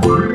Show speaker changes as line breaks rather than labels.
Bye.